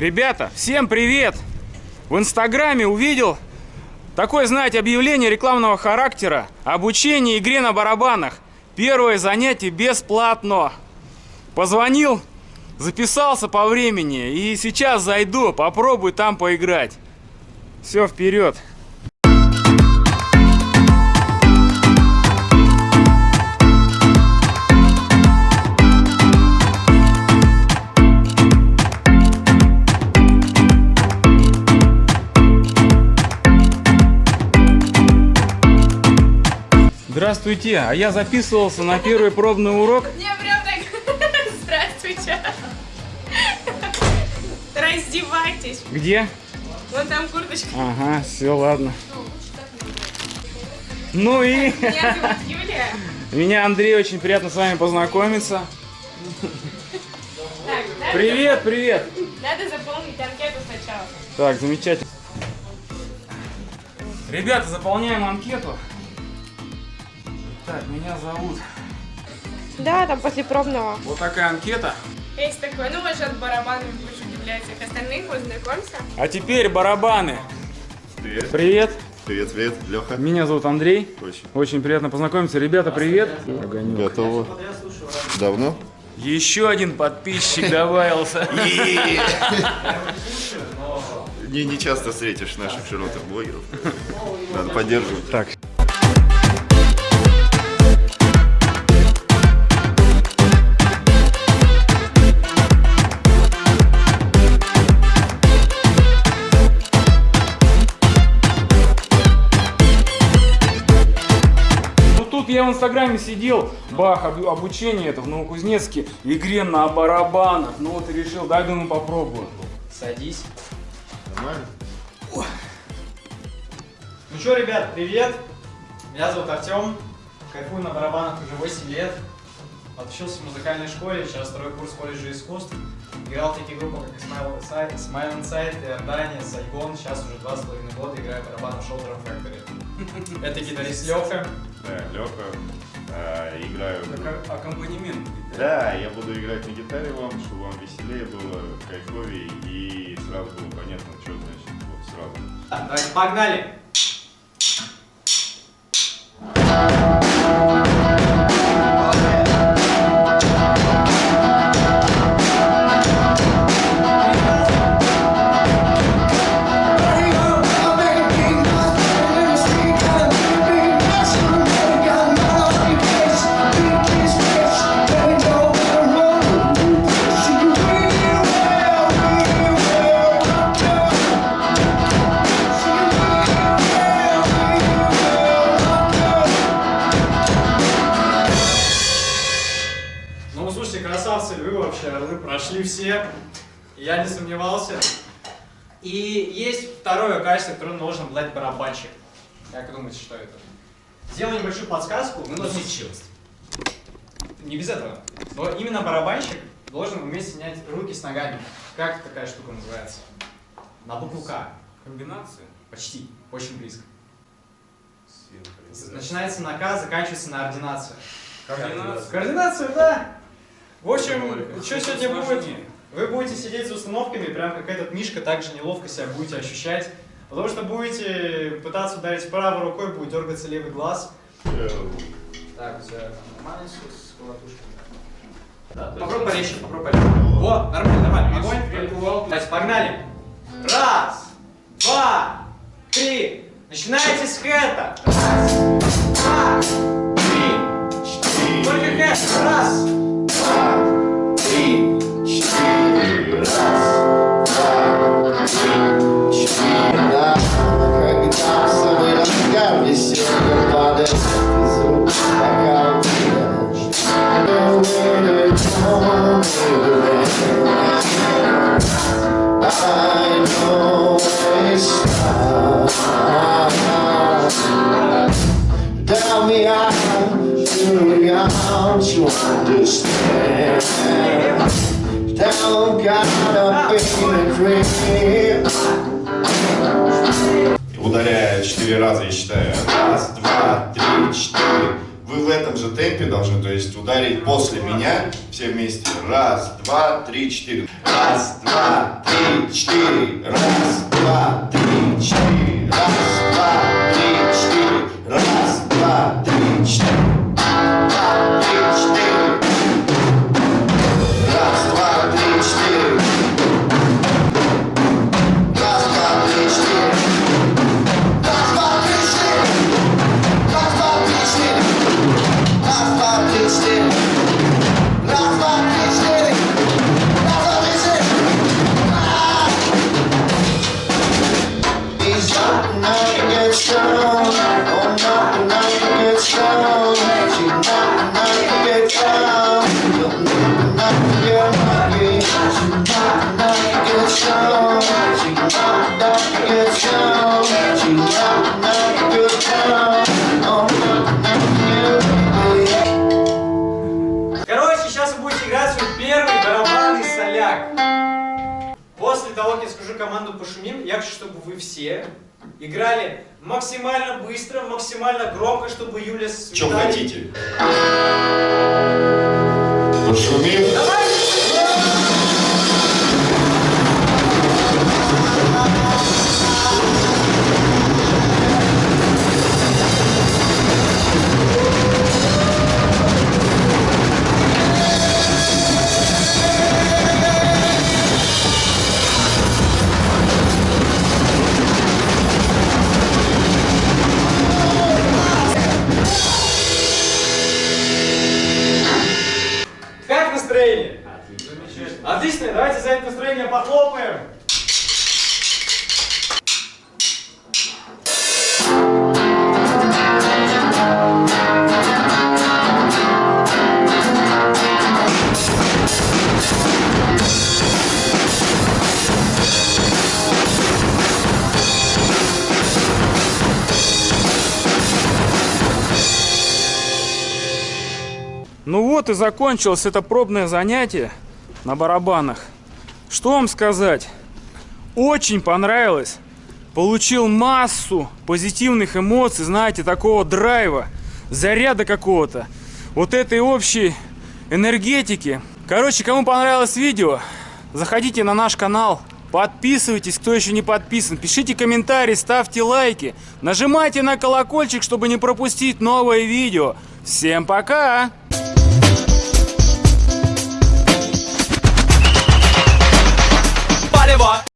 Ребята, всем привет! В инстаграме увидел такое, знаете, объявление рекламного характера. Обучение игре на барабанах. Первое занятие бесплатно. Позвонил, записался по времени. И сейчас зайду, попробую там поиграть. Все, вперед! Здравствуйте, а я записывался на первый пробный урок. Не, прям так. Здравствуйте. Раздевайтесь. Где? Вон там курточка. Ага, все, ладно. Ну и Меня зовут Юлия. меня Андрей, очень приятно с вами познакомиться. Так, Привет, привет. Надо заполнить анкету сначала. Так, замечательно. Ребята, заполняем анкету. Так, меня зовут. Да, там после пробного. Вот такая анкета. Есть такой, ну вы же от барабанов будешь удивлять всех остальных, познакомься. А теперь барабаны. Привет. Привет, Привет, привет, Леха. меня зовут Андрей. Очень. Очень приятно познакомиться. Ребята, привет. Огонек. Готово. Давно? Еще один подписчик добавился. Не, не часто встретишь наших широтных блогеров. Надо поддерживать. Так. В инстаграме сидел, бах, об- обучение это в Новокузнецке, игре на барабанах. Ну вот и решил, дай думаю попробую. Садись. Нормально? Ну что, ребят, привет! Меня зовут Артем, кайфую на барабанах уже 8 лет. Отучился в музыкальной школе, сейчас второй курс колледжа искусств. Играл в такие группы, как Smile Inside, Smile Inside, Иордания, Сайгон. Сейчас уже два с половиной года играю барабан в Drum Factory. Это гитарист Леха. Да, Леха. играю. Аккомпанемент. Да, я буду играть на гитаре вам, чтобы вам веселее было, кайфовее и сразу было понятно, что значит вот сразу. Так, давайте погнали! Орлы прошли все. Я не сомневался. И есть второе качество, которое должен обладать барабанщик. Как думаете, что это? Сделаю небольшую подсказку. Мы должны... Не без этого. Но именно барабанщик должен уметь снять руки с ногами. Как такая штука называется? На букву К. Комбинация. Почти. Очень близко. Начинается на К, заканчивается на ординацию. Координация. Координацию, да. В общем, что сегодня будет? Вы будете сидеть за установками, прям как этот Мишка, так же неловко себя будете ощущать. Потому что будете пытаться ударить правой рукой, будет дергаться левый глаз. Э, Так, все нормально с, с колотушкой. Попробуй порезче, попробуй порезче. Во, нормально, нормально. Огонь. Давайте, погнали. Раз, два, три. Начинайте с хэта. Раз, два, три, четыре. Только хэт. Раз, Tell me how, me how to understand. Don't gotta be a dream. Ударяя четыре раза, я считаю. Раз, два, три, четыре. вы в этом же темпе должны, то есть ударить после меня все вместе. Раз, два, три, четыре. Раз, два, три, четыре. Раз, два, три, четыре. Раз, барабанный соляк. После того, как я скажу команду «пошумим», я хочу, чтобы вы все играли максимально быстро, максимально громко, чтобы Юля с Чем хотите? Пошумим. Как Отлично, давайте за это настроение похлопаем. Ну вот и закончилось это пробное занятие на барабанах. Что вам сказать? Очень понравилось. Получил массу позитивных эмоций, знаете, такого драйва, заряда какого-то. Вот этой общей энергетики. Короче, кому понравилось видео, заходите на наш канал, подписывайтесь, кто еще не подписан, пишите комментарии, ставьте лайки, нажимайте на колокольчик, чтобы не пропустить новое видео. Всем пока!